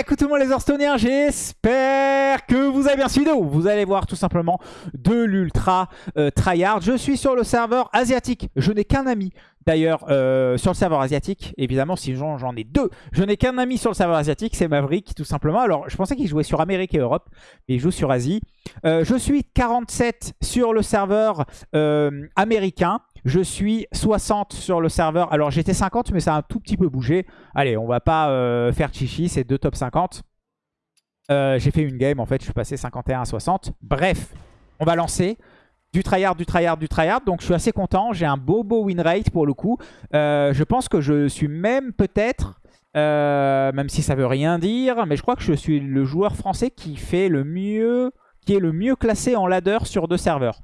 Écoutez-moi les Hearthstoneers, j'espère que vous avez bien suivi. Vous allez voir tout simplement de l'ultra euh, tryhard. Je suis sur le serveur asiatique. Je n'ai qu'un ami. D'ailleurs, euh, sur le serveur asiatique, évidemment, si j'en ai deux, je n'ai qu'un ami sur le serveur asiatique, c'est Maverick, tout simplement. Alors, je pensais qu'il jouait sur Amérique et Europe, mais il joue sur Asie. Euh, je suis 47 sur le serveur américain. Je suis 60 sur le serveur. Alors j'étais 50 mais ça a un tout petit peu bougé. Allez, on va pas euh, faire chichi, c'est deux top 50. Euh, j'ai fait une game en fait, je suis passé 51 à 60. Bref, on va lancer. Du tryhard, du tryhard, du tryhard. Donc je suis assez content. J'ai un beau beau win rate pour le coup. Euh, je pense que je suis même peut-être, même si ça veut rien dire, mais je crois que je suis le joueur français qui fait le mieux, qui est le mieux classé en ladder sur deux serveurs.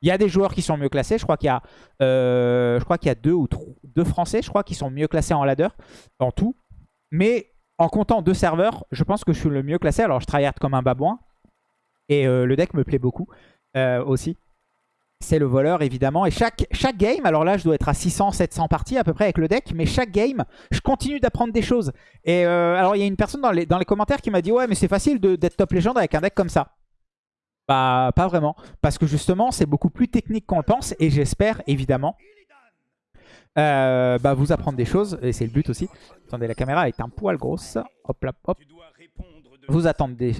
Il y a des joueurs qui sont mieux classés. Je crois qu'il y a, euh, je crois qu'il y a deux ou deux Français, je crois, qui sont mieux classés en ladder, en tout. Mais en comptant deux serveurs, je pense que je suis le mieux classé. Alors, je tryhard comme un babouin. Et euh, le deck me plaît beaucoup euh, aussi. C'est le voleur, évidemment. Et chaque, chaque game, alors là, je dois être à 600, 700 parties à peu près avec le deck. Mais chaque game, je continue d'apprendre des choses. Et alors, il y a une personne dans les, dans les commentaires qui m'a dit « Ouais, mais c'est facile d'être top légende avec un deck comme ça. » Bah, pas vraiment. Parce que justement, c'est beaucoup plus technique qu'on le pense. Et j'espère, évidemment, euh, bah, vous apprendre des choses. Et c'est le but aussi. Attendez, la caméra est un poil grosse. Hop là, hop. Vous,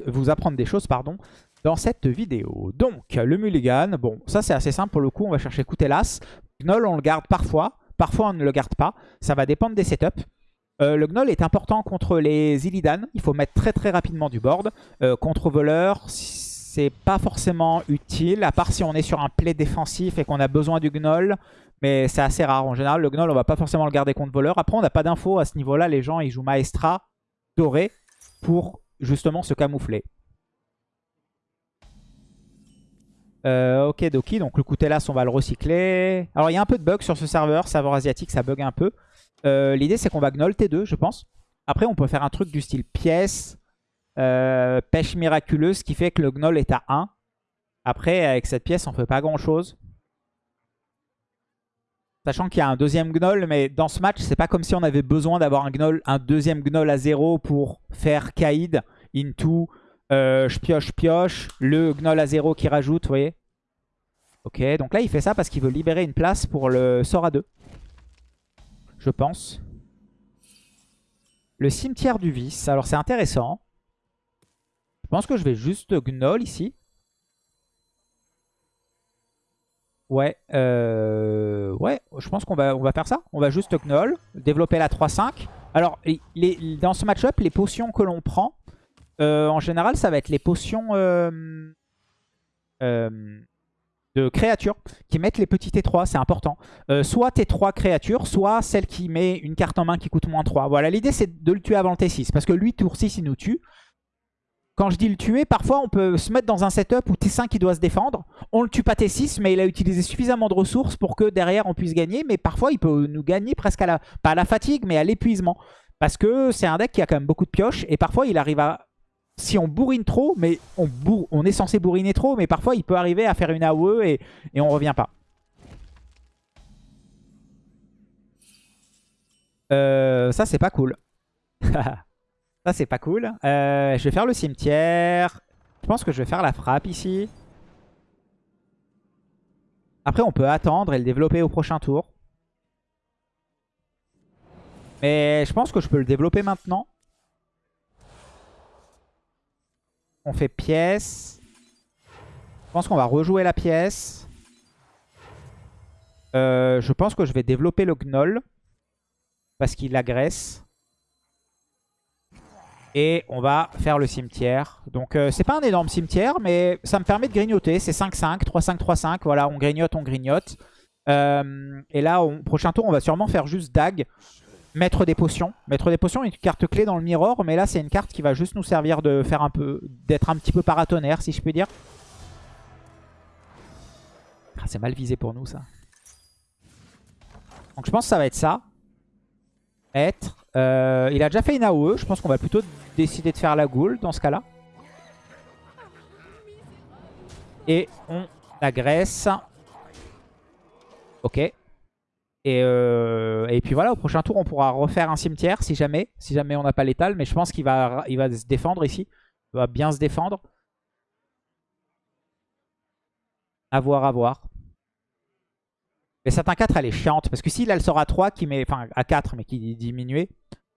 vous apprendre des choses, pardon, dans cette vidéo. Donc, le mulligan. Bon, ça, c'est assez simple pour le coup. On va chercher Coutelas. Gnoll, on le garde parfois. Parfois, on ne le garde pas. Ça va dépendre des setups. Euh, le Gnoll est important contre les Illidan. Il faut mettre très très rapidement du board. Euh, contre voleur, c'est pas forcément utile, à part si on est sur un play défensif et qu'on a besoin du Gnoll. Mais c'est assez rare. En général, le Gnoll, on va pas forcément le garder contre voleur. Après, on n'a pas d'infos à ce niveau-là. Les gens, ils jouent Maestra doré pour justement se camoufler. Euh, ok, Doki. Donc le Coutelas, on va le recycler. Alors, il y a un peu de bug sur ce serveur. Serveur asiatique, ça bug un peu. Euh, l'idée, c'est qu'on va Gnoll T2, je pense. Après, on peut faire un truc du style pièce. Euh, pêche miraculeuse, qui fait que le gnoll est à 1. Après, avec cette pièce, on fait pas grand-chose. Sachant qu'il y a un deuxième gnoll, mais dans ce match, c'est pas comme si on avait besoin d'avoir un, un deuxième gnoll à 0 pour faire Kaïd into euh, je pioche, pioche, le gnoll à 0 qui rajoute, vous voyez Ok, donc là, il fait ça parce qu'il veut libérer une place pour le sort à 2. Je pense. Le cimetière du vice. Alors, c'est intéressant. Je pense que je vais juste Gnoll ici. Ouais, euh, ouais, je pense qu'on va, on va faire ça. On va juste Gnoll, développer la 3-5. Alors, dans ce match-up, les potions que l'on prend, euh, en général, ça va être les potions euh, de créatures qui mettent les petits T3, c'est important. soit T3 créatures, soit celle qui met une carte en main qui coûte moins 3. Voilà, l'idée c'est de le tuer avant le T6, parce que lui, tour 6, il nous tue. Quand je dis le tuer, parfois on peut se mettre dans un setup où T5 il doit se défendre. On le tue pas T6, mais il a utilisé suffisamment de ressources pour que derrière on puisse gagner. Mais parfois il peut nous gagner presque à la, pas à la fatigue, mais à l'épuisement. Parce que c'est un deck qui a quand même beaucoup de pioches. Et parfois il arrive à... Si on bourrine trop, mais on, on est censé bourriner trop, mais parfois il peut arriver à faire une AOE et, et on revient pas. Euh, ça c'est pas cool. Ça, c'est pas cool. Euh, je vais faire le cimetière. Je pense que je vais faire la frappe ici. Après, on peut attendre et le développer au prochain tour. Mais je pense que je peux le développer maintenant. On fait pièce. Je pense qu'on va rejouer la pièce. Euh, je pense que je vais développer le gnoll. Parce qu'il agresse. Et on va faire le cimetière. Donc euh, c'est pas un énorme cimetière, mais ça me permet de grignoter. C'est 5-5, 3-5, 3-5. Voilà, on grignote, on grignote. Euh, et là, au prochain tour, on va sûrement faire juste Dag. Mettre des potions. Mettre des potions, une carte clé dans le mirror. Mais là, c'est une carte qui va juste nous servir de faire un peu, d'être un petit peu paratonnerre, si je puis dire. Ah, c'est mal visé pour nous, ça. Donc je pense que ça va être ça. Être. Euh, il a déjà fait une AOE. Je pense qu'on va plutôt décider de faire la goule dans ce cas-là. Et on agresse. Ok. Et, euh, et puis voilà, au prochain tour, on pourra refaire un cimetière si jamais, si jamais on n'a pas l'étal. Mais je pense qu'il va, il va se défendre ici. Il va bien se défendre. A voir, à voir. Mais cette 4, elle est chiante. Parce que s'il a le sort à 3, qui met, enfin à 4, mais qui diminuait,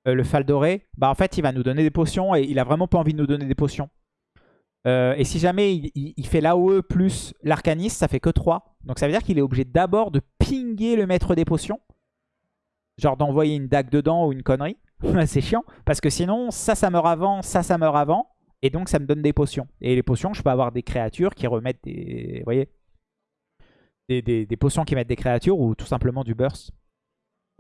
euh, le Fal doré, bah en fait, il va nous donner des potions. Et il a vraiment pas envie de nous donner des potions. Euh, et si jamais il, fait l'AOE plus l'arcaniste, ça fait que 3. Donc ça veut dire qu'il est obligé d'abord de pinguer le maître des potions. Genre d'envoyer une dague dedans ou une connerie. c'est chiant. Parce que sinon, ça, ça meurt avant, ça, ça meurt avant. Et donc ça me donne des potions. Et les potions, je peux avoir des créatures qui remettent des... Vous voyez des, potions qui mettent des créatures ou tout simplement du burst.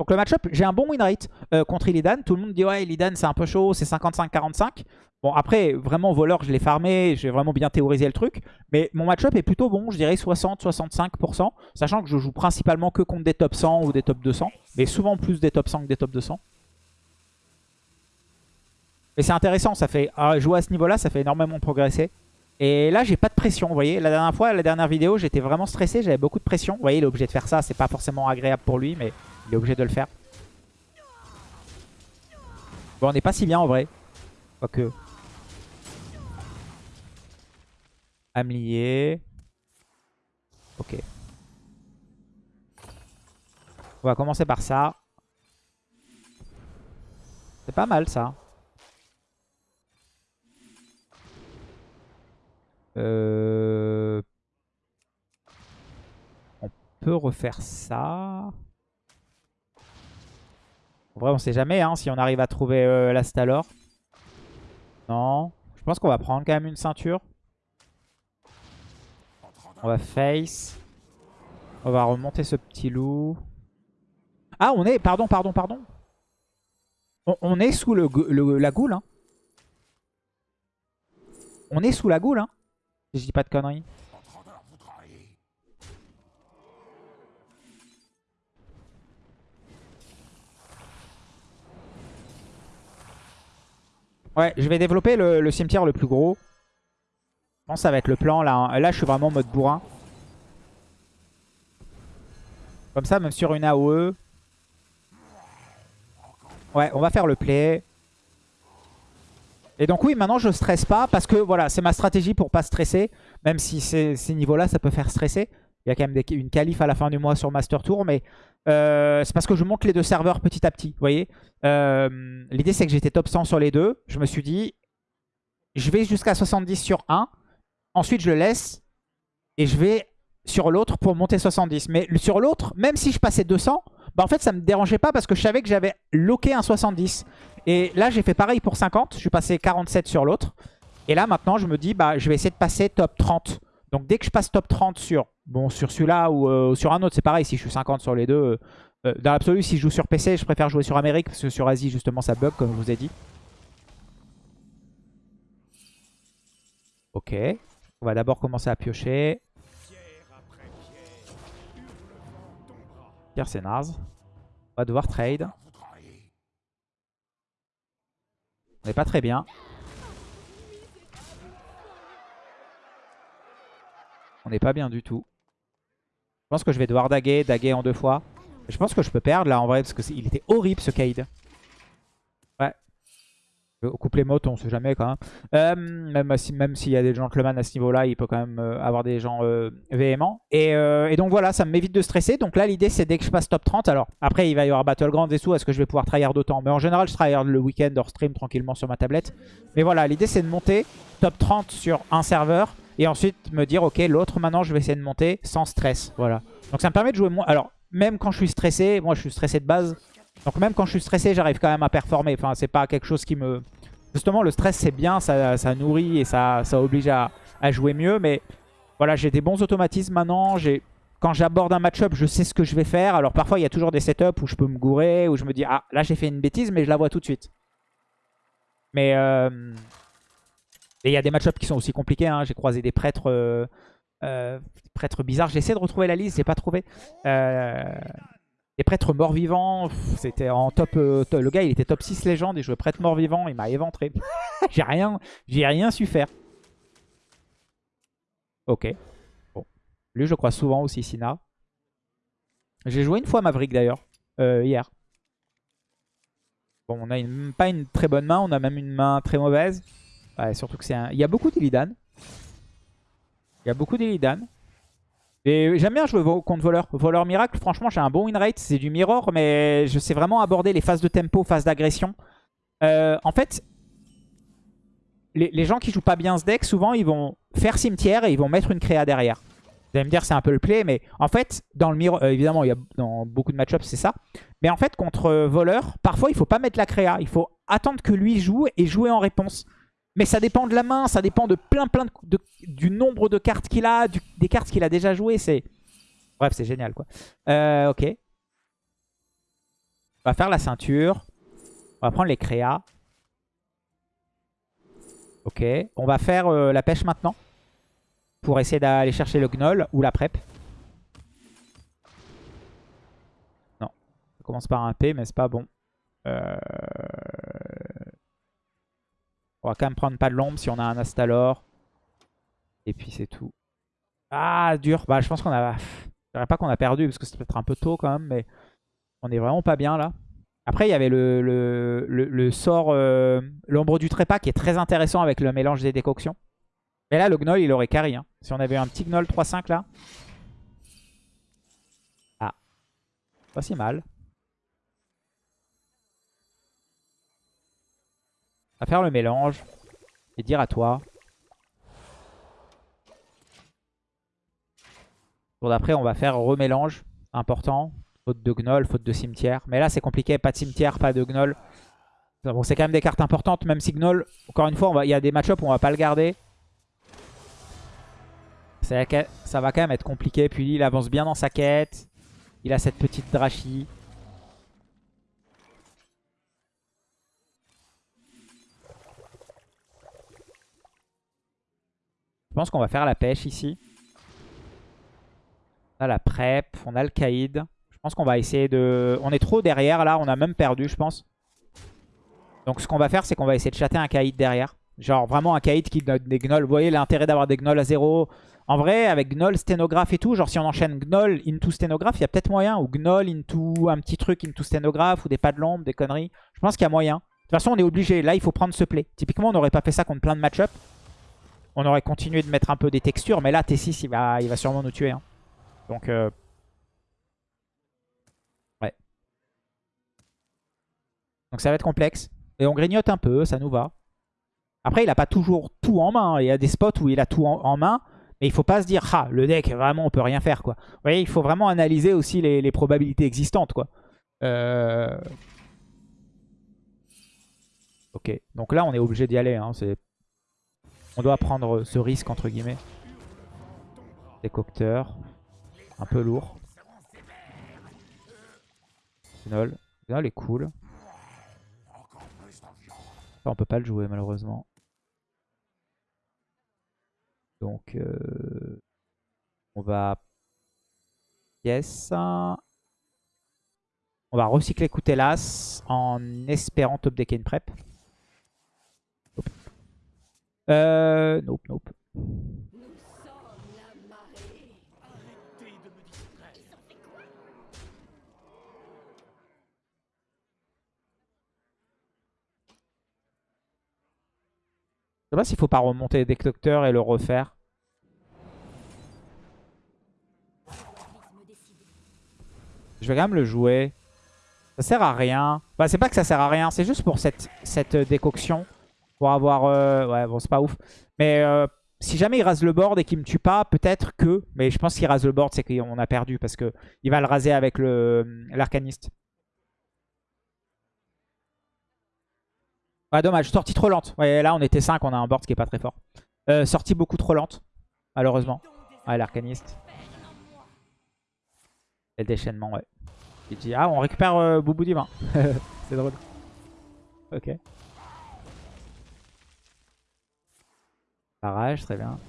Donc le match-up, j'ai un bon win rate euh, contre Illidan. Tout le monde dit ouais, Illidan c'est un peu chaud, c'est 55-45. Bon après, vraiment voleur, je l'ai farmé, j'ai vraiment bien théorisé le truc. Mais mon match-up est plutôt bon, je dirais 60-65%. Sachant que je joue principalement que contre des top 100 ou des top 200. Mais souvent plus des top 100 que des top 200. Mais c'est intéressant, ça fait ah, jouer à ce niveau-là, ça fait énormément progresser. Et là, j'ai pas de pression, vous voyez. La dernière fois, la dernière vidéo, j'étais vraiment stressé, j'avais beaucoup de pression. Vous voyez, il est obligé de faire ça, c'est pas forcément agréable pour lui, mais il est obligé de le faire. Bon, on n'est pas si bien en vrai. Quoique. Amlier. Ok. On va commencer par ça. C'est pas mal ça. Euh... On peut refaire ça. En vrai, on sait jamais hein, si on arrive à trouver euh, la Stalor. Non. Je pense qu'on va prendre quand même une ceinture. On va face. On va remonter ce petit loup. Ah, on est... Pardon, pardon, pardon. On, est sous le, la goule. Hein. On est sous la goule. Hein. Si je dis pas de conneries. Ouais, je vais développer le, cimetière le plus gros. Je pense que ça va être le plan là. Hein. Là, je suis vraiment en mode bourrin. Comme ça, même sur une AOE. Ouais, on va faire le play. Et donc oui, maintenant je stresse pas parce que voilà, c'est ma stratégie pour pas stresser. Même si ces, niveaux-là, ça peut faire stresser. Il y a quand même une qualif à la fin du mois sur Master Tour. Mais euh, c'est parce que je monte les deux serveurs petit à petit. Vous voyez euh, L'idée c'est que j'étais top 100 sur les deux. Je me suis dit, je vais jusqu'à 70 sur un. Ensuite je le laisse. Et je vais sur l'autre pour monter 70. Mais sur l'autre, même si je passais 200, bah en fait ça me dérangeait pas parce que je savais que j'avais loqué un 70. Et là j'ai fait pareil pour 50. Je suis passé 47 sur l'autre. Et là maintenant je me dis, bah je vais essayer de passer top 30. Donc dès que je passe top 30 sur Bon, sur celui-là ou euh, sur un autre, c'est pareil. Si je suis 50 sur les deux, euh, euh, dans l'absolu, si je joue sur PC, je préfère jouer sur Amérique parce que sur Asie, justement, ça bug, comme je vous ai dit. Ok. On va d'abord commencer à piocher. Pierre, c'est naze. On va devoir trade. On n'est pas très bien. N'est pas bien du tout. Je pense que je vais devoir daguer, daguer en deux fois. Je pense que je peux perdre là en vrai parce qu'il était horrible ce Cade. Ouais. Au couplet mot, on sait jamais quand même. Euh, même s'il même y a des gentlemen à ce niveau-là, il peut quand même euh, avoir des gens euh, véhéments. Et, donc voilà, ça m'évite de stresser. Donc là, l'idée c'est dès que je passe top 30. Alors après, il va y avoir Battlegrounds et tout. Est-ce que je vais pouvoir tryhard d'autant Mais en général, je tryhard le week-end hors stream tranquillement sur ma tablette. Mais voilà, l'idée c'est de monter top 30 sur un serveur. Et ensuite me dire, ok, l'autre maintenant, je vais essayer de monter sans stress. Voilà. Donc ça me permet de jouer moins. Alors, même quand je suis stressé, moi je suis stressé de base. Donc même quand je suis stressé, j'arrive quand même à performer. Enfin, c'est pas quelque chose qui me... Justement, le stress, c'est bien, ça, ça, nourrit et ça, ça oblige à, à jouer mieux. Mais voilà, j'ai des bons automatismes maintenant. Quand j'aborde un match-up, je sais ce que je vais faire. Alors parfois, il y a toujours des setups où je peux me gourer, où je me dis, ah, là j'ai fait une bêtise, mais je la vois tout de suite. Mais... Euh... Et il y a des match-ups qui sont aussi compliqués. Hein. J'ai croisé des prêtres, euh, euh, prêtres bizarres. J'essaie de retrouver la liste, j'ai pas trouvé. Euh, des prêtres morts-vivants. C'était en top, Le gars, il était top 6 légende. Il jouait prêtre mort-vivant. Il m'a éventré. j'ai rien, rien su faire. Ok. Bon. Lui, je crois souvent aussi Sina. J'ai joué une fois Maverick d'ailleurs, hier. Bon, on a pas une très bonne main, on a même une main très mauvaise. Ouais, surtout que c'est un... Il y a beaucoup d'Illidan. Il y a beaucoup d'Illidan. Et j'aime bien jouer contre voleur. Voleur miracle, franchement, j'ai un bon win rate. C'est du mirror, mais je sais vraiment aborder les phases de tempo, phases d'agression. Euh, en fait, les, gens qui jouent pas bien ce deck, souvent, ils vont faire cimetière et ils vont mettre une créa derrière. Vous allez me dire, c'est un peu le play, mais en fait, dans le mirror, euh, évidemment, il y a, dans beaucoup de match-ups, c'est ça. Mais en fait, contre euh, voleur, parfois, il faut pas mettre la créa. Il faut attendre que lui joue et jouer en réponse. Mais ça dépend de la main, ça dépend de plein plein de, du nombre de cartes qu'il a, des cartes qu'il a déjà jouées. C'est Bref, c'est génial quoi. Euh, ok. On va faire la ceinture. On va prendre les créas. Ok. On va faire euh, la pêche maintenant. Pour essayer d'aller chercher le gnoll ou la prep. Non. Ça commence par un P mais c'est pas bon. Euh... On va quand même prendre pas de l'ombre si on a un Astalor. Et puis c'est tout. Ah, dur. Bah, je pense qu'on a... Je dirais pas qu'on a perdu parce que c'est peut-être un peu tôt quand même, mais on est vraiment pas bien là. Après, il y avait le, le, sort euh, l'ombre du trépas qui est très intéressant avec le mélange des décoctions. Mais là, le gnoll, il aurait carry. Hein. Si on avait un petit gnoll 3-5 là. Ah. Pas si mal. Va faire le mélange et dire à toi. Pour d'après, on va faire remélange. Important. Faute de gnoll, faute de cimetière. Mais là, c'est compliqué. Pas de cimetière, pas de gnoll. Bon, c'est quand même des cartes importantes, même si gnoll, encore une fois, il y a des match-ups où on va pas le garder. Ça, ça va quand même être compliqué. Puis il avance bien dans sa quête. Il a cette petite drachie. Je pense qu'on va faire la pêche ici. On a la prep, on a le caïd. Je pense qu'on va essayer de... On est trop derrière là, on a même perdu je pense. Donc ce qu'on va faire c'est qu'on va essayer de chatter un caïd derrière. Genre vraiment un caïd qui donne des gnolls. Vous voyez l'intérêt d'avoir des gnolls à zéro. En vrai avec gnoll, sténographe et tout, genre si on enchaîne gnoll into sténographe, il y a peut-être moyen. Ou gnoll into un petit truc into sténographe ou des pas de l'ombre, des conneries. Je pense qu'il y a moyen. De toute façon on est obligé. Là il faut prendre ce play. Typiquement on n'aurait pas fait ça contre plein de match-up on aurait continué de mettre un peu des textures. Mais là, T6, il va, il va sûrement nous tuer. Hein. Donc, euh... ouais. Donc ça va être complexe. Et on grignote un peu, ça nous va. Après, il n'a pas toujours tout en main. Il y a des spots où il a tout en, main. Mais il faut pas se dire, ah, le deck, vraiment, on peut rien faire. quoi. Vous voyez, il faut vraiment analyser aussi les, probabilités existantes. quoi. Euh... Ok, donc là, on est obligé d'y aller. Hein. On doit prendre ce risque entre guillemets. Décocteur. Un peu lourd. Gnol. Gnol est cool. on peut pas le jouer malheureusement. Donc euh, on va... Yes. On va recycler Coutelas en espérant top deck une prep. Euh, nope, nope. Je sais pas s'il faut pas remonter des docteurs et le refaire. Je vais quand même le jouer. Ça sert à rien. Bah c'est pas que ça sert à rien, c'est juste pour cette, cette décoction. Pour avoir... Euh, ouais, bon, c'est pas ouf. Mais euh, si jamais il rase le board et qu'il me tue pas, peut-être que... Mais je pense qu'il rase le board, c'est qu'on a perdu. Parce que il va le raser avec l'arcaniste. Ouais, dommage. Sortie trop lente. Ouais, là, on était 5. On a un board qui est pas très fort. Euh, sortie beaucoup trop lente, malheureusement. Ouais, l'arcaniste. Et le déchaînement, ouais. Il dit, ah, on récupère euh, Boubou Divin. c'est drôle. Ok. Barrage, très bien.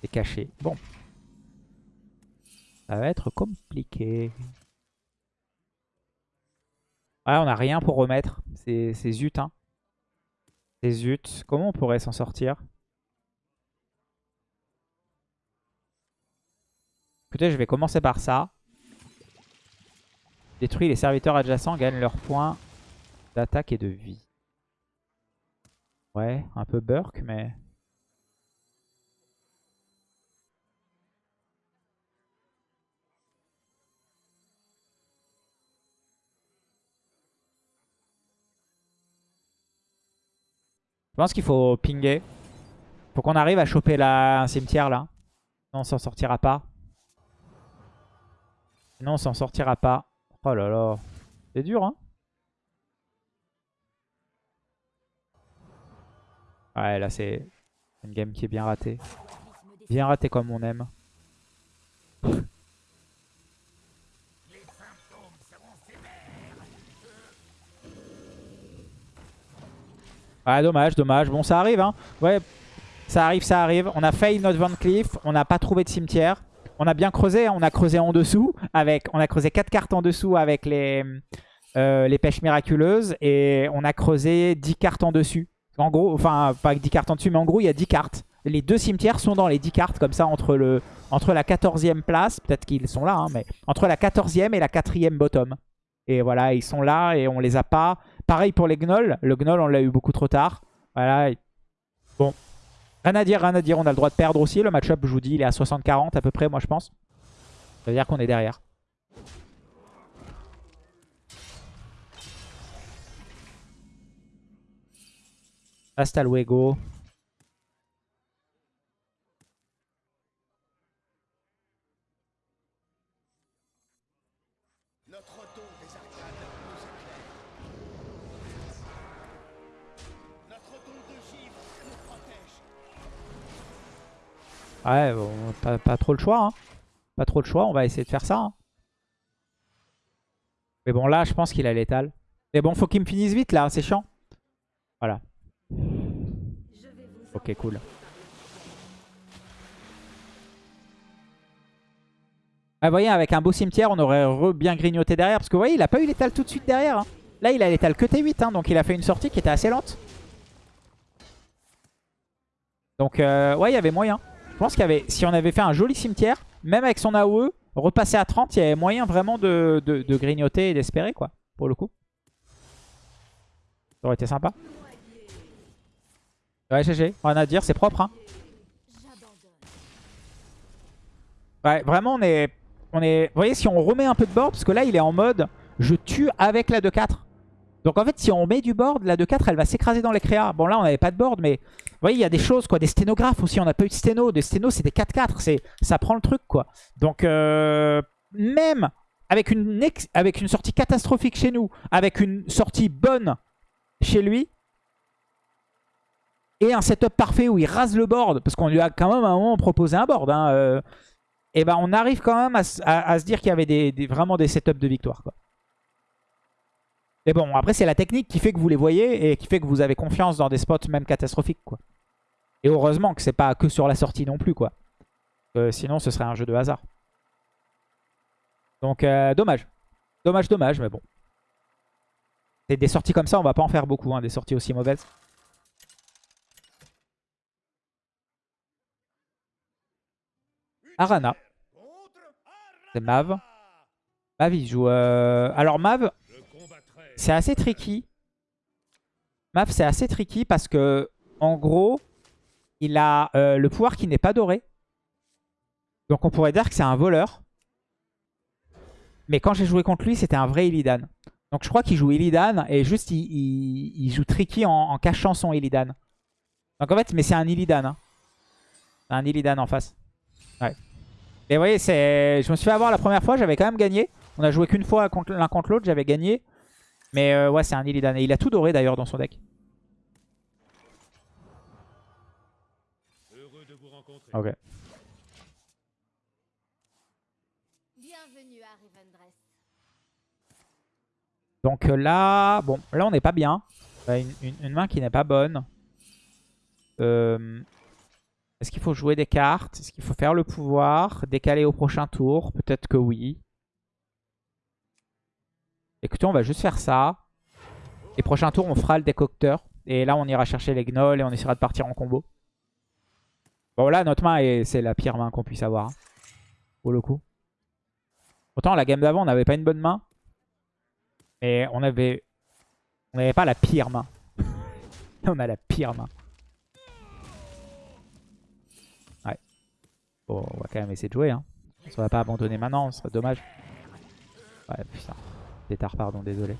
C'est caché. Bon. Ça va être compliqué. Ouais, on n'a rien pour remettre. C'est zut, hein. C'est zut. Comment on pourrait s'en sortir? Écoutez, je vais commencer par ça. Détruit les serviteurs adjacents, gagne leurs points d'attaque et de vie. Ouais, un peu burk, mais... Je pense qu'il faut pinguer. Faut qu'on arrive à choper la... un cimetière là. Sinon on s'en sortira pas. Sinon on s'en sortira pas. Oh là là. C'est dur hein. Ouais là c'est une game qui est bien ratée. Bien ratée comme on aime. Ouais, dommage, dommage. Bon, ça arrive, hein. Ouais, ça arrive, ça arrive. On a failli notre Van Cleef. On n'a pas trouvé de cimetière. On a bien creusé. Hein. On a creusé en dessous. avec, On a creusé 4 cartes en dessous avec les, euh, les pêches miraculeuses. Et on a creusé 10 cartes en dessus. En gros, enfin, pas avec 10 cartes en dessus, mais en gros, il y a 10 cartes. Les deux cimetières sont dans les 10 cartes, comme ça, entre, le, entre la 14e place. Peut-être qu'ils sont là, hein, mais entre la 14e et la 4e bottom. Et voilà, ils sont là et on les a pas. Pareil pour les gnolls. Le gnoll, on l'a eu beaucoup trop tard. Voilà. Bon. Rien à dire, rien à dire. On a le droit de perdre aussi. Le match-up, je vous dis, il est à 60-40 à peu près, moi, je pense. Ça veut dire qu'on est derrière. Hasta luego. Ouais, pas, trop le choix. Hein. Pas trop le choix, on va essayer de faire ça. Hein. Mais bon, là, je pense qu'il a l'étal. Mais bon, faut qu'il me finisse vite, là. C'est chiant. Voilà. Ok, cool. Ah, vous voyez, avec un beau cimetière, on aurait bien grignoté derrière. Parce que vous voyez, il a pas eu l'étal tout de suite derrière. Hein. Là, il a l'étal que T8. donc il a fait une sortie qui était assez lente. Donc, euh, ouais, il y avait moyen. Je pense qu'il y avait, si on avait fait un joli cimetière, même avec son AOE, repasser à 30, il y avait moyen vraiment de, grignoter et d'espérer, quoi, pour le coup. Ça aurait été sympa. Ouais, GG, rien à dire, c'est propre. Hein. Ouais, vraiment, on est, on est... Vous voyez, si on remet un peu de board, parce que là, il est en mode, je tue avec la 2-4. Donc en fait, si on met du board, la 2-4, elle va s'écraser dans les créas. Bon, là, on n'avait pas de board, mais vous voyez, il y a des choses, quoi. Des sténographes aussi, on n'a pas eu de sténo. Des sténos, c'est des 4-4. Ça prend le truc, quoi. Donc, euh, même avec une, avec une sortie catastrophique chez nous, avec une sortie bonne chez lui, et un setup parfait où il rase le board, parce qu'on lui a quand même à un moment proposé un board, hein, euh, et ben on arrive quand même à, se dire qu'il y avait vraiment des setups de victoire. Mais bon, après, c'est la technique qui fait que vous les voyez et qui fait que vous avez confiance dans des spots même catastrophiques. Et heureusement que c'est pas que sur la sortie non plus, quoi. Euh, sinon, ce serait un jeu de hasard. Donc, euh, dommage. Dommage, dommage, mais bon. des sorties comme ça, on va pas en faire beaucoup, hein, des sorties aussi mauvaises. Arana. C'est Mav. Mav, il joue... Euh, alors, Mav, c'est assez tricky. Mav, c'est assez tricky parce que, en gros, il a euh, le pouvoir qui n'est pas doré. Donc on pourrait dire que c'est un voleur. Mais quand j'ai joué contre lui, c'était un vrai Illidan. Donc je crois qu'il joue Illidan et juste il, joue tricky en, cachant son Illidan. Donc en fait, mais c'est un Illidan. Hein. Un Illidan en face. Et vous voyez, je me suis fait avoir la première fois, j'avais quand même gagné. On a joué qu'une fois l'un contre l'autre, j'avais gagné. Mais euh, ouais, c'est un Illidan. Et il a tout doré d'ailleurs dans son deck. Ok. Donc euh, là, bon, là on n'est pas bien. Une, main qui n'est pas bonne. Euh, est-ce qu'il faut jouer des cartes? Est-ce qu'il faut faire le pouvoir? Décaler au prochain tour? Peut-être que oui. Écoutez, on va juste faire ça. Et prochain tour, on fera le décocteur. Et là, on ira chercher les gnolls et on essaiera de partir en combo. Bon, là, notre main, c'est la pire main qu'on puisse avoir. Hein, pour le coup. Autant la game d'avant, on n'avait pas une bonne main. Et on avait... On n'avait pas la pire main. on a la pire main. On va quand même essayer de jouer. Hein. On va pas abandonner maintenant, ce serait dommage. Ouais, putain. Pétard, pardon, désolé.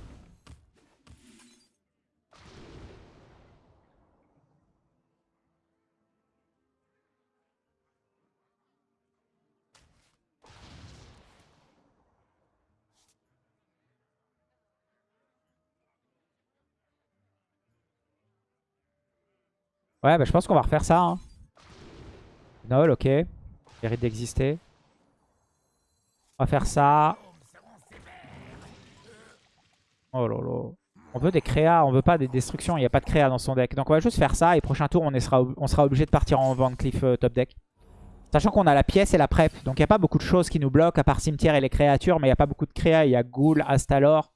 Ouais, bah je pense qu'on va refaire ça. Hein. Nol, ok. Mérite d'exister. On va faire ça. Oh. On veut des créas, on veut pas des destructions. Il n'y a pas de créa dans son deck. Donc on va juste faire ça. Et prochain tour, on sera, obligé de partir en Van Cliff euh, top deck. Sachant qu'on a la pièce et la prep. Donc il n'y a pas beaucoup de choses qui nous bloquent à part cimetière et les créatures. Mais il n'y a pas beaucoup de créa. Il y a Ghoul, Astalor.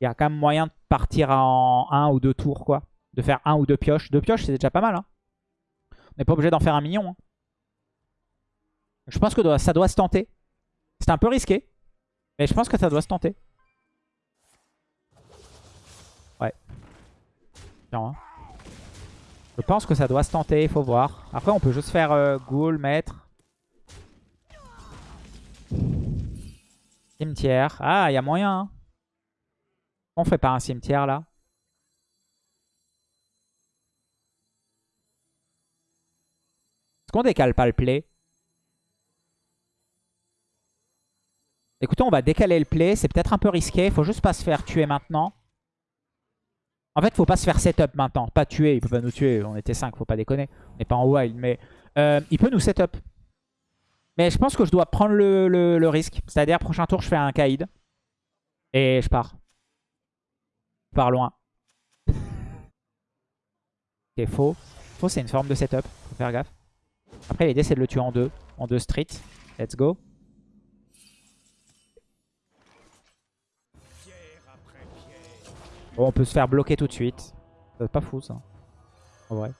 Il y a quand même moyen de partir en un ou deux tours quoi de faire un ou deux pioches. Deux pioches, c'est déjà pas mal. Hein. On n'est pas obligé d'en faire un million. Hein. Je pense que ça doit se tenter. C'est un peu risqué. Mais je pense que ça doit se tenter. Ouais. Hein. Je pense que ça doit se tenter, il faut voir. Après, on peut juste faire euh, Ghoul, Maître. Cimetière. Ah, il y a moyen. Hein. On fait pas un cimetière, là Est-ce qu'on décale pas le play? Écoutez, on va décaler le play. C'est peut-être un peu risqué. Faut juste pas se faire tuer maintenant. En fait, faut pas se faire setup maintenant. Pas tuer. Il peut pas nous tuer. On était 5, faut pas déconner. On n'est pas en wild. Mais euh, il peut nous setup. Mais je pense que je dois prendre le, risque. C'est-à-dire, prochain tour, je fais un Kaïd. Et je pars. Je pars loin. ok, faux. Faux, c'est une forme de setup. Faut faire gaffe. Après, l'idée, c'est de le tuer en deux. En deux street. Let's go. Bon, on peut se faire bloquer tout de suite. C'est pas fou, ça. En vrai.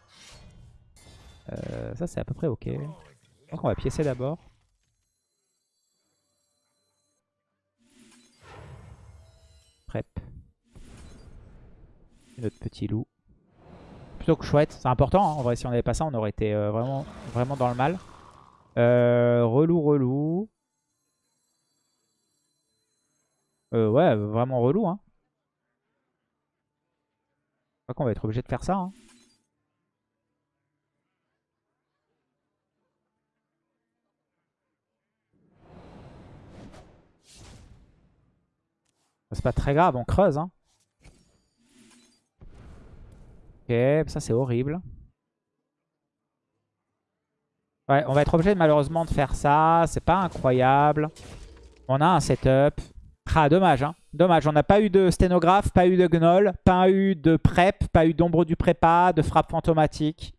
Euh, ça, c'est à peu près ok. Je pense qu'on va piécer d'abord. Prep. Notre petit loup que chouette. C'est important, hein. en vrai, si on n'avait pas ça, on aurait été euh, vraiment, vraiment dans le mal. Euh, relou, relou. Euh, ouais, vraiment relou. Hein. Crois qu'on va être obligé de faire ça. Hein. C'est pas très grave, on creuse. Hein. Ok, ça c'est horrible. Ouais, on va être obligé malheureusement de faire ça. C'est pas incroyable. On a un setup. Ah, dommage. Hein. Dommage, on n'a pas eu de sténographe, pas eu de gnoll, pas eu de prep, pas eu d'ombre du prépa, de frappe fantomatique.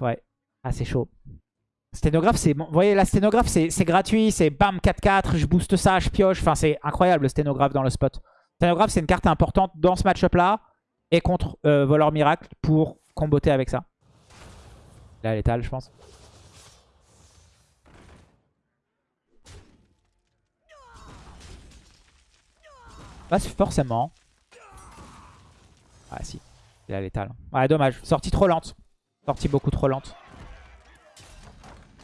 Ouais, ah c'est chaud. Sténographe, c'est... Vous voyez, la sténographe, c'est gratuit. C'est bam, 4-4, je booste ça, je pioche. Enfin, c'est incroyable le sténographe dans le spot. Sténographe, c'est une carte importante dans ce match-up-là et contre euh, Voleur Miracle pour comboter avec ça. Là, l'étal, je pense. Pas forcément. Ah si, il a l'étal. Ouais, dommage. Sortie trop lente. Sortie beaucoup trop lente.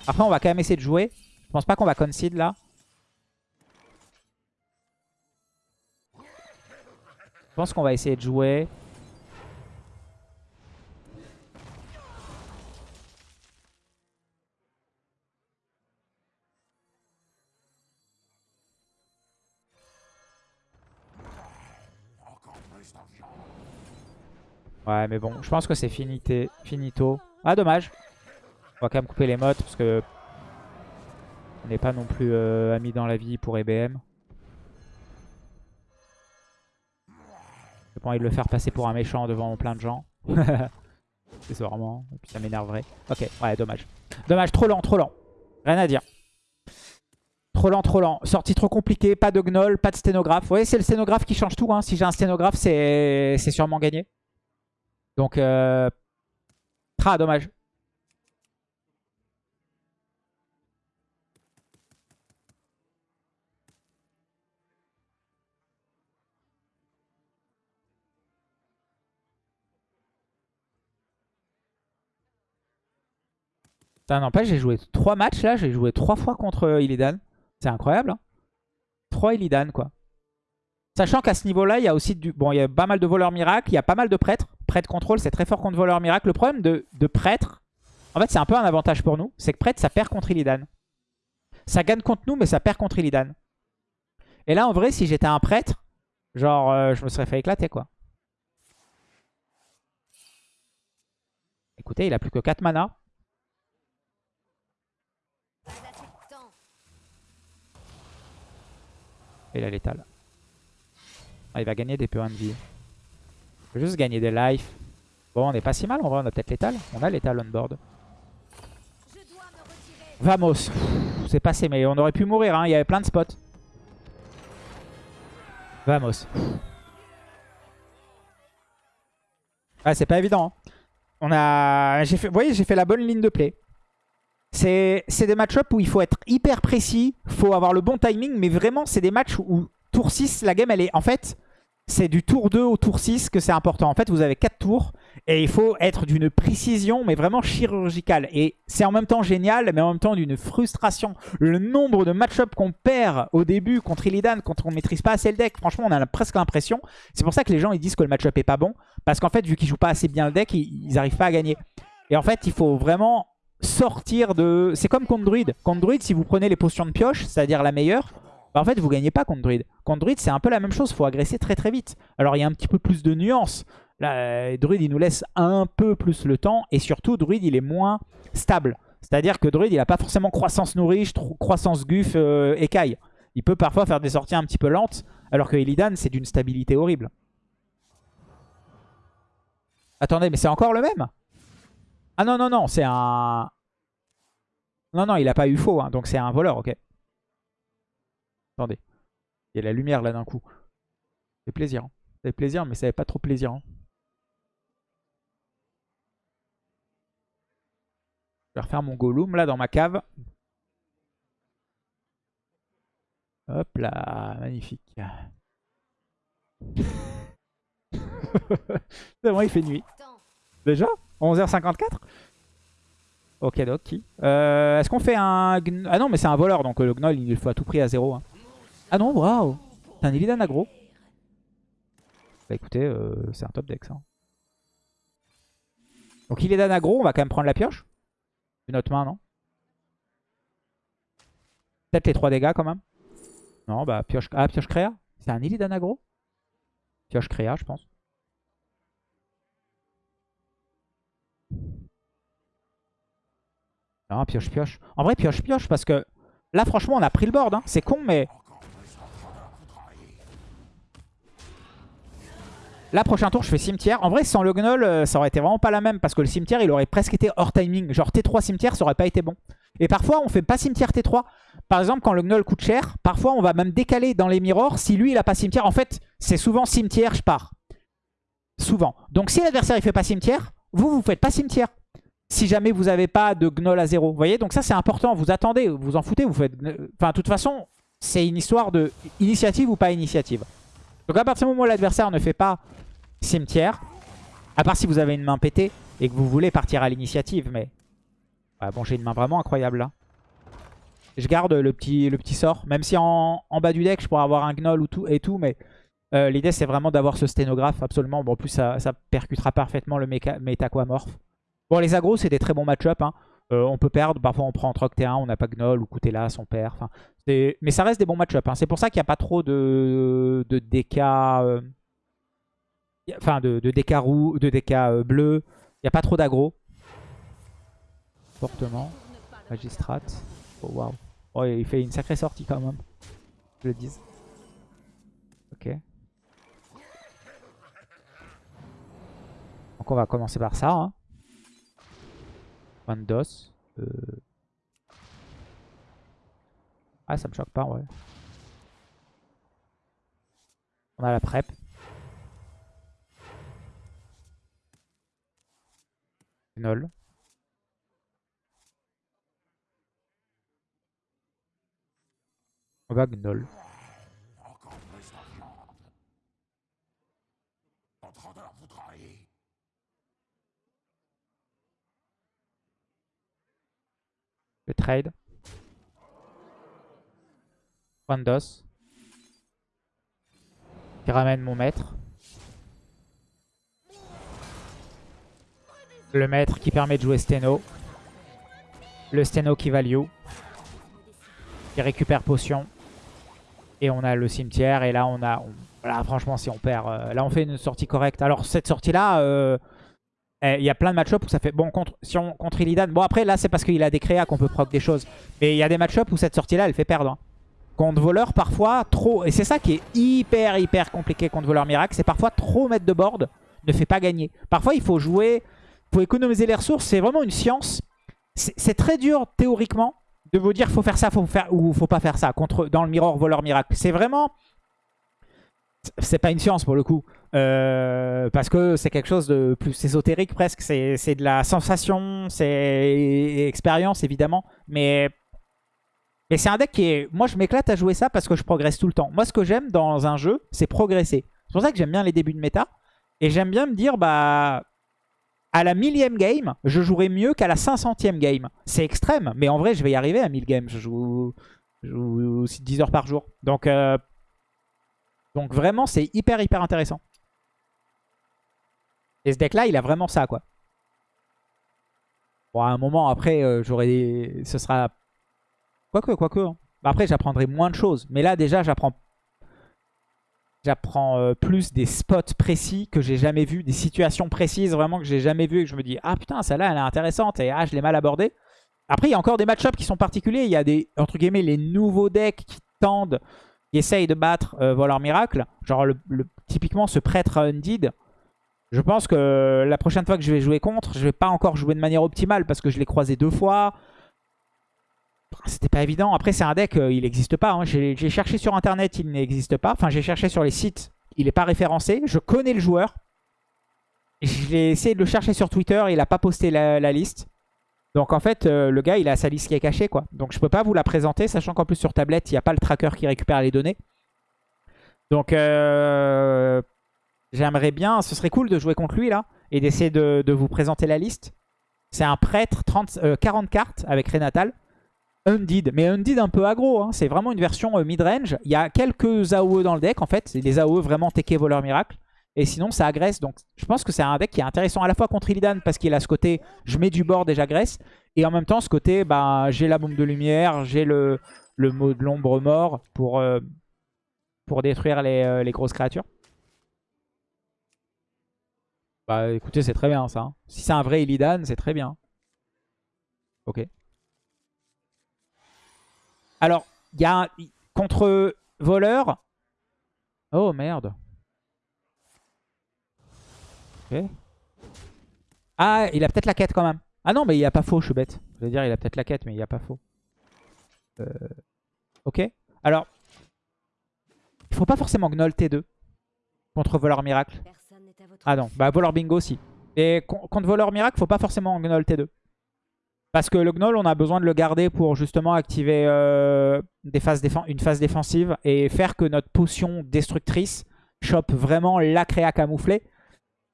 Après, on va quand même essayer de jouer. Je pense pas qu'on va concede là. Je pense qu'on va essayer de jouer. Ouais, mais bon, je pense que c'est finito. Ah, dommage. On va quand même couper les modes parce que on n'est pas non plus euh, amis dans la vie pour EBM. J'ai pas envie de le faire passer pour un méchant devant plein de gens. c'est vraiment... Et puis ça m'énerverait. Ok, ouais, dommage. Dommage, trop lent, trop lent. Rien à dire. Trop lent, trop lent. Sortie trop compliquée, pas de gnoll, pas de sténographe. Vous voyez, c'est le sténographe qui change tout. Hein. Si j'ai un sténographe, c'est sûrement gagné. Donc, euh... ah, dommage. N'empêche, j'ai joué 3 matchs là, j'ai joué 3 fois contre Illidan. C'est incroyable. Hein 3 Illidan quoi. Sachant qu'à ce niveau-là, il y a aussi du... Bon, il y a pas mal de voleurs miracles, il y a pas mal de prêtres. Prêtre contrôle, c'est très fort contre voleurs miracles. Le problème de, prêtre, en fait, c'est un peu un avantage pour nous. C'est que prêtre, ça perd contre Illidan. Ça gagne contre nous, mais ça perd contre Illidan. Et là, en vrai, si j'étais un prêtre, genre, euh, je me serais fait éclater, quoi. Écoutez, il a plus que 4 mana. Et il a l'étal. Ah, il va gagner des points de vie. Juste gagner des life. Bon, on est pas si mal en vrai, on a peut-être l'étal. On a l'étal on board. Vamos. C'est passé, mais on aurait pu mourir, hein. il y avait plein de spots. Vamos. Ah, c'est pas évident. Hein. On a... Fait... Vous voyez, j'ai fait la bonne ligne de play. C'est des match-up où il faut être hyper précis, faut avoir le bon timing, mais vraiment, c'est des matchs où tour 6, la game, elle est... En fait, c'est du tour 2 au tour 6 que c'est important. En fait, vous avez 4 tours et il faut être d'une précision, mais vraiment chirurgicale. Et c'est en même temps génial, mais en même temps d'une frustration. Le nombre de match-up qu'on perd au début contre Illidan, quand on ne maîtrise pas assez le deck, franchement, on a presque l'impression. C'est pour ça que les gens ils disent que le match-up est pas bon. Parce qu'en fait, vu qu'ils jouent pas assez bien le deck, ils n'arrivent pas à gagner. Et en fait, il faut vraiment sortir de... C'est comme contre Druid. Contre Druid, si vous prenez les potions de pioche, c'est-à-dire la meilleure, bah, en fait, vous gagnez pas contre Druid. Contre Druid, c'est un peu la même chose. Il faut agresser très très vite. Alors, il y a un petit peu plus de nuances. Euh, Druid, il nous laisse un peu plus le temps. Et surtout, Druid, il est moins stable. C'est-à-dire que Druid, il n'a pas forcément croissance nourriche, croissance guf, euh, écaille. Il peut parfois faire des sorties un petit peu lentes. Alors que Illidan, c'est d'une stabilité horrible. Attendez, mais c'est encore le même? Ah non, non, non, c'est un... Non, non, il n'a pas eu faux, hein, donc c'est un voleur, ok. Attendez. Il y a la lumière là d'un coup. C'est plaisir. Hein. Fait plaisir, mais ça fait pas trop plaisir. Hein. Je vais refaire mon Gollum là dans ma cave. Hop là, magnifique. C'est vrai, il fait nuit. Déjà? 11h54 Ok, donc euh, Est-ce qu'on fait un... Ah non, mais c'est un voleur, donc euh, le gnoll, il faut à tout prix à zéro. Hein. Ah non, waouh C'est un Illidan aggro. Bah écoutez, euh, c'est un top deck ça. Donc Illidan aggro, on va quand même prendre la pioche. Une autre main, non? Peut-être les 3 dégâts quand même. Non, bah pioche, ah, pioche créa. C'est un Illidan aggro Pioche créa, je pense. Non, pioche pioche. En vrai, pioche pioche parce que là, franchement, on a pris le board. Hein. C'est con, mais Là, prochain tour, je fais cimetière. En vrai, sans le gnoll, euh, ça aurait été vraiment pas la même. Parce que le cimetière, il aurait presque été hors timing. Genre T3 cimetière, ça aurait pas été bon. Et parfois, on fait pas cimetière T3. Par exemple, quand le gnoll coûte cher, parfois, on va même décaler dans les mirrors. Si lui, il a pas cimetière, en fait, c'est souvent cimetière, je pars. Souvent. Donc, si l'adversaire, il fait pas cimetière, vous, vous faites pas cimetière. Si jamais vous avez pas de gnoll à zéro. Vous voyez? Donc ça, c'est important. Vous attendez, vous en foutez, vous faites... Enfin, de toute façon, c'est une histoire de initiative ou pas initiative. Donc à partir du moment où l'adversaire ne fait pas cimetière. À part si vous avez une main pétée et que vous voulez partir à l'initiative. Mais bon, j'ai une main vraiment incroyable là. Je garde le petit, le petit sort. Même si en, bas du deck, je pourrais avoir un gnoll ou tout, et tout. Mais euh, l'idée, c'est vraiment d'avoir ce sténographe. Absolument. Bon, en plus, ça, percutera parfaitement le métaquamorph. Bon, les agros, c'est des très bons match-up. Hein. Euh, on peut perdre. Parfois, on prend Troc T1, on n'a pas Gnoll ou Coutela, on perd. Mais ça reste des bons match-up. Hein. C'est pour ça qu'il n'y a pas trop de, de DK... Enfin, de, de DK, de DK euh, bleu. Il n'y a pas trop d'aggro. Fortement. Magistrat. Oh, waouh. Oh, il fait une sacrée sortie quand même. Je le dis. Ok. Donc on va commencer par ça. Hein. Euh... Ah, ça me choque pas, ouais. On a la prep. Gnoll. On va Gnoll. trade. Wandos. Qui ramène mon maître. Le maître qui permet de jouer Steno. Le Steno qui value. Qui récupère potion. Et on a le cimetière. Et là, on a... Là, franchement, si on perd... Euh, là, on fait une sortie correcte. Alors, cette sortie-là... Euh, eh, il y a plein de match-up où ça fait... Bon, contre, si on, contre Illidan... Bon, après, là, c'est parce qu'il a des créas qu'on peut proc des choses. Mais il y a des match-up où cette sortie-là, elle fait perdre. Hein. Contre voleur, parfois, trop... Et c'est ça qui est hyper, hyper compliqué contre voleur miracle. C'est parfois trop mettre de board ne fait pas gagner. Parfois, il faut jouer... Faut économiser les ressources. C'est vraiment une science. C'est très dur, théoriquement, de vous dire faut faire ça faut faire, ou faut pas faire ça contre, dans le mirror voleur miracle. C'est vraiment... C'est pas une science pour le coup. Euh, parce que c'est quelque chose de plus ésotérique presque. C'est de la sensation, c'est expérience évidemment. Mais, mais c'est un deck qui est... Moi je m'éclate à jouer ça parce que je progresse tout le temps. Moi ce que j'aime dans un jeu, c'est progresser. C'est pour ça que j'aime bien les débuts de méta. Et j'aime bien me dire, bah à la millième game, je jouerai mieux qu'à la 500e game. C'est extrême, mais en vrai, je vais y arriver à 1000 games. Je joue, je 10 heures par jour. Donc, euh, donc vraiment, c'est hyper, hyper intéressant. Et ce deck-là, il a vraiment ça, quoi. Bon, à un moment, après, euh, j'aurai. Ce sera... Quoique, quoique. Hein. Après, j'apprendrai moins de choses. Mais là, déjà, j'apprends J'apprends euh, plus des spots précis que j'ai jamais vu, des situations précises vraiment que j'ai jamais vu et que je me dis « Ah putain, celle-là, elle est intéressante et ah, je l'ai mal abordée. » Après, il y a encore des match-ups qui sont particuliers. Il y a des, entre guillemets, les nouveaux decks qui tendent, qui essayent de battre euh, Voleur Miracle. Genre, le, typiquement, ce prêtre Undead. Je pense que la prochaine fois que je vais jouer contre, je vais pas encore jouer de manière optimale parce que je l'ai croisé deux fois. C'était pas évident. Après, c'est un deck, euh, il n'existe pas. Hein. J'ai cherché sur Internet, il n'existe pas. Enfin, j'ai cherché sur les sites, il n'est pas référencé. Je connais le joueur. J'ai essayé de le chercher sur Twitter, il n'a pas posté la, liste. Donc en fait, euh, le gars, il a sa liste qui est cachée. quoi. Donc je peux pas vous la présenter, sachant qu'en plus sur tablette, il n'y a pas le tracker qui récupère les données. Donc euh, j'aimerais bien, ce serait cool de jouer contre lui là, et d'essayer de, vous présenter la liste. C'est un prêtre, 30, 40 cartes avec Renatal. Undead, mais Undead un peu aggro, hein. c'est vraiment une version euh, mid-range. Il y a quelques AOE dans le deck en fait, c'est des AOE vraiment TK voleur miracle. Et sinon ça agresse, donc je pense que c'est un deck qui est intéressant à la fois contre Illidan parce qu'il a ce côté je mets du board et j'agresse. Et en même temps ce côté bah, j'ai la bombe de lumière, j'ai le, le mot de l'ombre mort pour, euh, pour détruire les, euh, les, grosses créatures. Bah écoutez c'est très bien ça. Hein. Si c'est un vrai Illidan c'est très bien. Ok. Alors, il y a un, contre voleur. Oh merde. Ah, il a peut-être la quête quand même. Ah non, mais il a pas faux, je suis bête. Je veux dire, il a peut-être la quête, mais il a pas faux. Euh, ok. Alors, il faut pas forcément gnoll T2 contre voleur miracle. Ah non, bah voleur bingo aussi. Et contre voleur miracle, faut pas forcément gnoll T2. Parce que le Gnoll, on a besoin de le garder pour justement activer euh, une phase défensive et faire que notre potion destructrice chope vraiment la créa camouflée.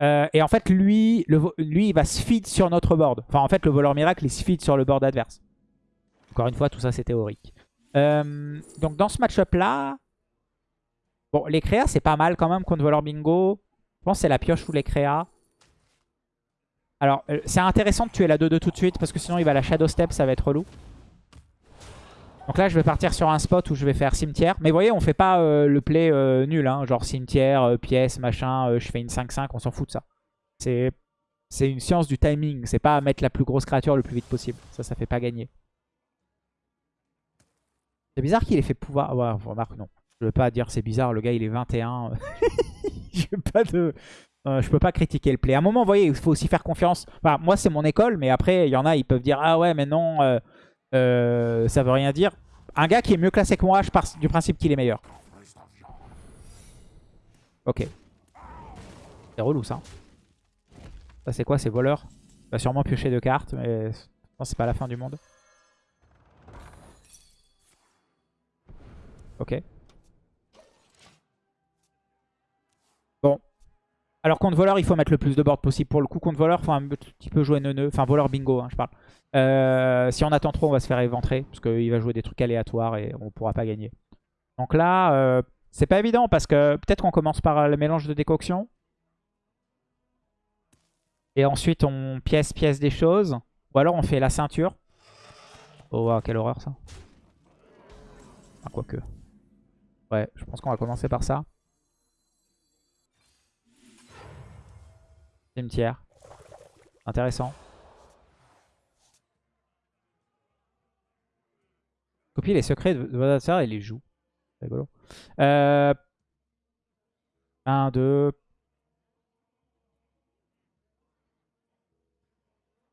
Euh, et en fait, lui, lui, il va se feed sur notre board. Enfin, en fait, le voleur miracle, il se feed sur le board adverse. Encore une fois, tout ça, c'est théorique. Euh, donc, dans ce match-up-là, bon, les créas, c'est pas mal quand même contre voleur bingo. Je pense que c'est la pioche ou les créas. Alors, euh, c'est intéressant de tuer la 2-2 tout de suite parce que sinon il va la Shadow Step, ça va être relou. Donc là, je vais partir sur un spot où je vais faire cimetière. Mais vous voyez, on fait pas euh, le play euh, nul, hein, genre cimetière, pièce, machin, je fais une 5-5, on s'en fout de ça. C'est une science du timing, c'est pas mettre la plus grosse créature le plus vite possible. Ça, ça fait pas gagner. C'est bizarre qu'il ait fait pouvoir... Ouais, remarque, non. Je veux pas dire c'est bizarre, le gars il est 21. Je veux pas de... Euh, je peux pas critiquer le play. À un moment, vous voyez, il faut aussi faire confiance. moi, c'est mon école, mais après, il y en a, ils peuvent dire « Ah ouais, mais non, euh, euh, ça veut rien dire. » Un gars qui est mieux classé que moi, je pars du principe qu'il est meilleur. Ok. C'est relou, ça. Ça, c'est quoi C'est voleur? Il va sûrement piocher deux cartes, mais c'est pas la fin du monde. Ok. Alors contre voleur, il faut mettre le plus de board possible. Pour le coup, contre voleur, il faut un petit peu jouer neuneu. Enfin, voleur bingo, hein, je parle. Euh, si on attend trop, on va se faire éventrer. Parce qu'il va jouer des trucs aléatoires et on pourra pas gagner. Donc là, euh, c'est pas évident parce que peut-être qu'on commence par le mélange de décoction. Et ensuite, on pièce-pièce des choses. Ou alors, on fait la ceinture. Oh, quelle horreur ça. Ah, quoique. Ouais, je pense qu'on va commencer par ça. Cimetière. Intéressant. Copie les secrets de votre et les joue. Rigolo. 1, 2.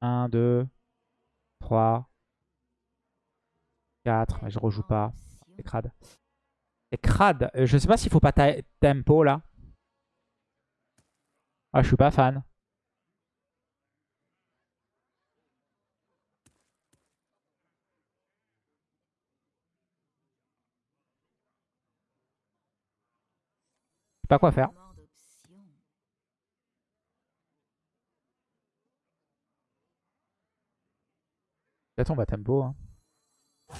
1, 2. 3. 4. Mais je rejoue pas. C'est crade. C'est crade. Euh, je sais pas s'il faut pas tempo là. Ah, je suis pas fan. pas quoi faire. Peut-être on va tempo. Hein. Je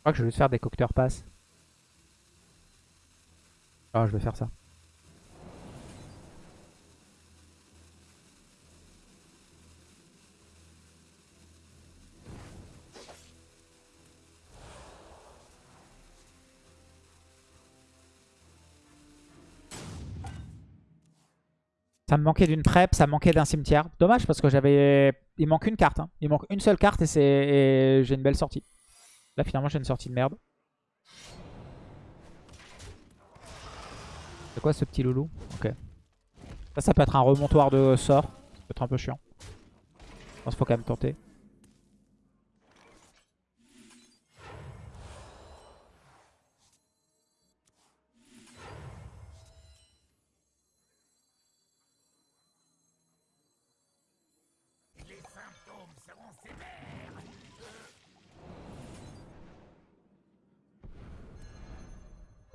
crois que je vais juste faire des cocteurs passe. Ah, je vais faire ça. Ça me manquait d'une prep, ça me manquait d'un cimetière. Dommage parce que j'avais... Il manque une carte. Hein. Il manque une seule carte et, c'est j'ai une belle sortie. Là finalement j'ai une sortie de merde. C'est quoi ce petit loulou? Ok. Ça, ça peut être un remontoir de sort. Ça peut être un peu chiant. Je pense qu'il faut quand même tenter.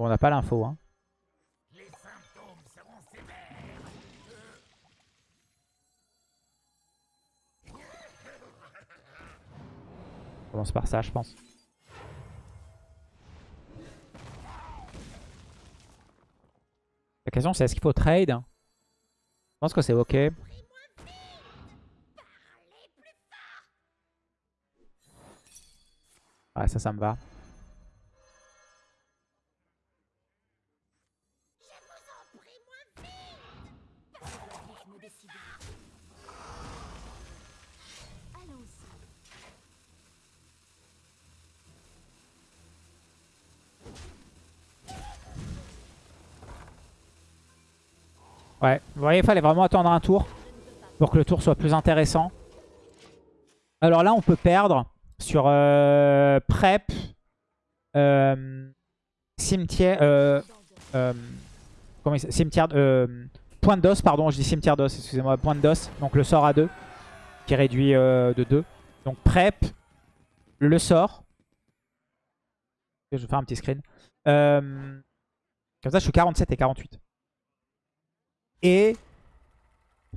On n'a pas l'info. Hein. On commence par ça, je pense. La question c'est est-ce qu'il faut trade? Je pense que c'est ok. Ouais, ça, ça me va. Ouais, vous voyez, il fallait vraiment attendre un tour pour que le tour soit plus intéressant. Alors là, on peut perdre sur euh, prep, euh, cimetière, euh, point d'os, pardon, je dis cimetière d'os, excusez-moi, point d'os, donc le sort à 2, qui réduit de 2. Donc prep, le sort. Je vais faire un petit screen. comme ça, je suis 47 et 48 et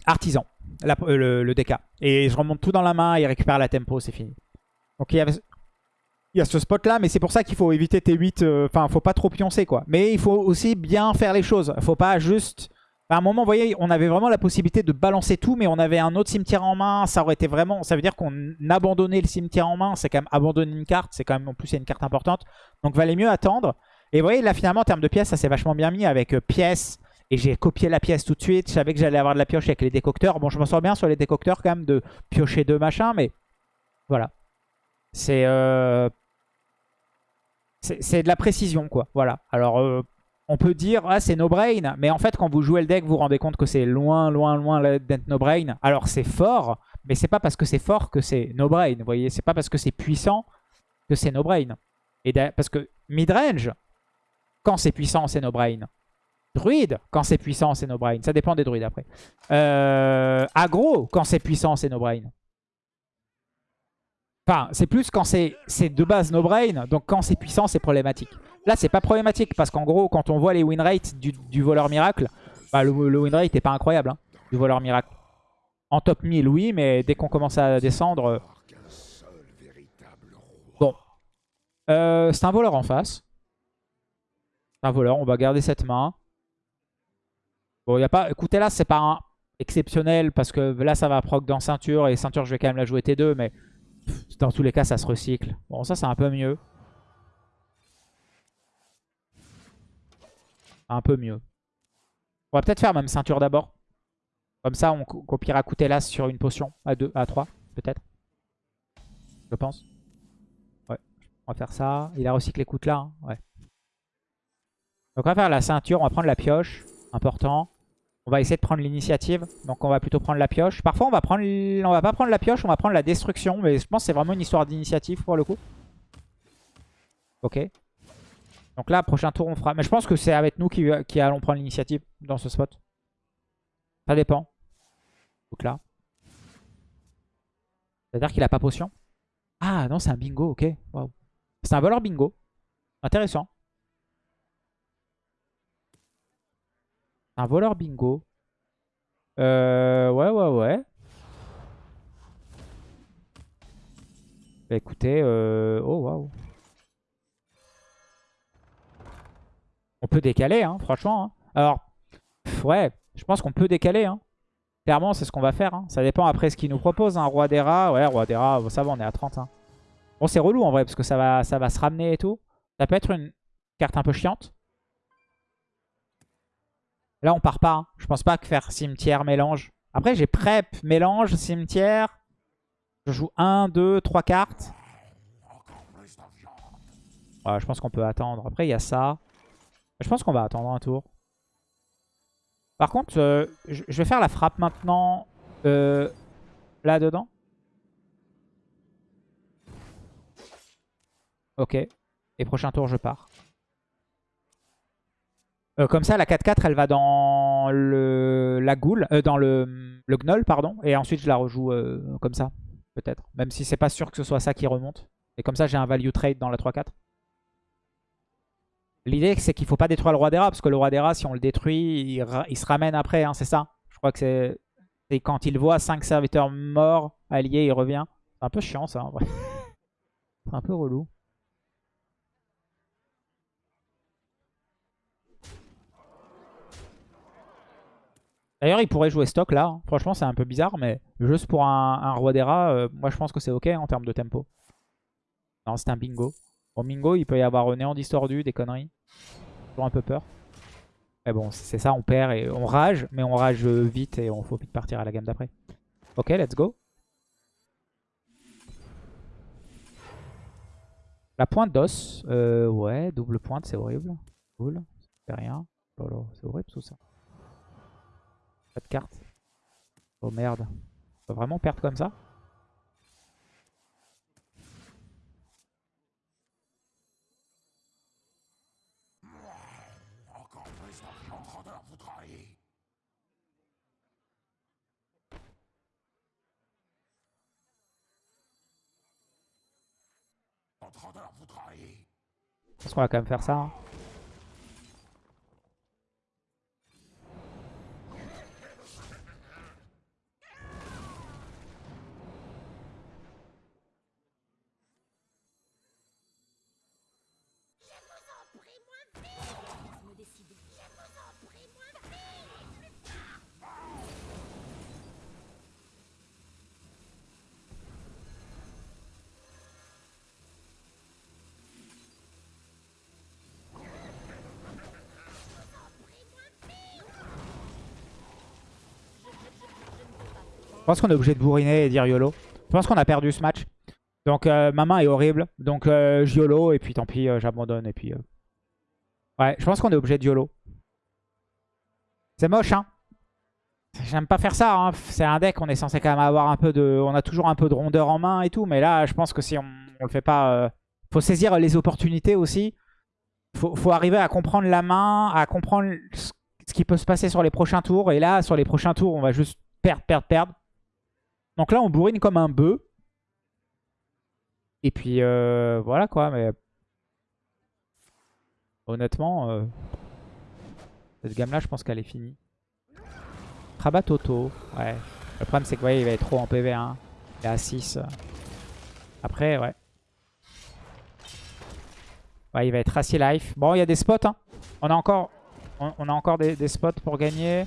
artisan, euh, le, DK. Et je remonte tout dans la main et récupère la tempo, c'est fini. Donc il y, a, ce spot là, mais c'est pour ça qu'il faut éviter T8. Euh, enfin, faut pas trop pioncer quoi. Mais il faut aussi bien faire les choses. Faut pas juste... À un moment, vous voyez, on avait vraiment la possibilité de balancer tout, mais on avait un autre cimetière en main. Ça aurait été vraiment... Ça veut dire qu'on abandonnait le cimetière en main. C'est quand même abandonner une carte. C'est quand même, en plus, c'est une carte importante. Donc, valait mieux attendre. Et vous voyez, là, finalement, en termes de pièces, ça s'est vachement bien mis avec euh, pièces, et j'ai copié la pièce tout de suite. Je savais que j'allais avoir de la pioche avec les décocteurs. Bon, je m'en sors bien sur les décocteurs quand même de piocher deux machins, mais voilà. C'est euh... c'est de la précision, quoi. Voilà. Alors, euh, on peut dire, ah, c'est no-brain. Mais en fait, quand vous jouez le deck, vous vous rendez compte que c'est loin, loin, loin d'être no-brain. Alors, c'est fort, mais c'est pas parce que c'est fort que c'est no-brain. Vous voyez, c'est pas parce que c'est puissant que c'est no-brain. Et parce que mid-range, quand c'est puissant, c'est no-brain. Druide, quand c'est puissant, c'est no brain. Ça dépend des druides après. Euh, agro, quand c'est puissant, c'est no brain. Enfin, c'est plus quand c'est de base no brain. Donc quand c'est puissant, c'est problématique. Là, c'est pas problématique parce qu'en gros, quand on voit les win rates du, voleur miracle, bah, le, win rate n'est pas incroyable hein, du voleur miracle. En top 1000, oui, mais dès qu'on commence à descendre... Euh, bon. Euh, c'est un voleur en face. C'est un voleur, on va garder cette main. Bon, il a pas... Écoutez, là, c'est pas un exceptionnel parce que là, ça va proc dans ceinture et ceinture, je vais quand même la jouer T2, mais dans tous les cas, ça se recycle. Bon, ça, c'est un peu mieux. Un peu mieux. On va peut-être faire même ceinture d'abord. Comme ça, on copiera l'as sur une potion à 2, à 3, peut-être. Je pense. Ouais, on va faire ça. Il a recyclé coûte là. Hein. Ouais. Donc on va faire la ceinture, on va prendre la pioche. Important. On va essayer de prendre l'initiative. Donc on va plutôt prendre la pioche. Parfois on va prendre, on va pas prendre la pioche, on va prendre la destruction. Mais je pense que c'est vraiment une histoire d'initiative pour le coup. Ok. Donc là, prochain tour, on fera... Mais je pense que c'est avec nous qui, allons prendre l'initiative dans ce spot. Ça dépend. Donc là. C'est-à-dire qu'il a pas potion Ah non, c'est un bingo, ok. C'est un voleur bingo. Intéressant. Un voleur bingo. Euh, ouais, ouais, ouais. Bah écoutez, euh... oh waouh. On peut décaler, hein, franchement. Hein. Alors, ouais, je pense qu'on peut décaler. Hein. Clairement, c'est ce qu'on va faire. Hein. Ça dépend après ce qu'il nous propose. Hein. Roi des rats, ouais, roi des rats, ça va, on est à 30. Hein. Bon, c'est relou en vrai, parce que ça ça va se ramener et tout. Ça peut être une carte un peu chiante. Là, on part pas. Hein. Je pense pas que faire cimetière, mélange. Après, j'ai prep, mélange, cimetière. Je joue 1, 2, 3 cartes. je pense qu'on peut attendre. Après, il y a ça. Je pense qu'on va attendre un tour. Par contre, euh, je vais faire la frappe maintenant euh, là-dedans. Ok. Et prochain tour, je pars. Euh, comme ça, la 4-4, elle va dans le, la goule, dans le, le gnoll, pardon. Et ensuite, je la rejoue comme ça, peut-être. Même si c'est pas sûr que ce soit ça qui remonte. Et comme ça, j'ai un value trade dans la 3-4. L'idée, c'est qu'il faut pas détruire le roi des rats, parce que le roi des rats, si on le détruit, il, se ramène après, hein, c'est ça Je crois que c'est quand il voit 5 serviteurs morts, alliés, il revient. C'est un peu chiant ça, en vrai. c'est un peu relou. D'ailleurs, il pourrait jouer stock là. Hein. Franchement, c'est un peu bizarre, mais juste pour un, roi des rats, euh, moi je pense que c'est ok en termes de tempo. Non, c'est un bingo. Au bingo, il peut y avoir néant distordu, des conneries. Toujours un peu peur. Mais bon, c'est ça, on perd et on rage, mais on rage vite et on faut vite partir à la gamme d'après. Ok, let's go. La pointe d'os. Euh, ouais, double pointe, c'est horrible. Cool. Fait rien. C'est horrible tout ça. Pas de carte. Oh merde. On va vraiment perdre comme ça? Je pense qu'on va quand même faire ça. Hein. Pense qu'on est obligé de bourriner et dire YOLO. Je pense qu'on a perdu ce match. Donc euh, ma main est horrible. Donc euh, YOLO et puis tant pis, euh, j'abandonne. Et puis Ouais, je pense qu'on est obligé de YOLO. C'est moche, hein. J'aime pas faire ça. Hein. C'est un deck, on est censé quand même avoir un peu de... On a toujours un peu de rondeur en main et tout. Mais là, je pense que si on, le fait pas... Faut saisir les opportunités aussi. Faut arriver à comprendre la main, à comprendre ce qui peut se passer sur les prochains tours. Et là, sur les prochains tours, on va juste perdre, perdre, perdre. Donc là, on bourrine comme un bœuf. Et puis, euh, voilà quoi. Mais Honnêtement, euh, cette gamme-là, je pense qu'elle est finie. Rabat Toto, ouais. Le problème, c'est que voyez, il va être trop en PV1. Il est à 6. Après, ouais. Ouais, il va être assez life. Bon, il y a des spots. Hein. On a encore, on, a encore des spots pour gagner.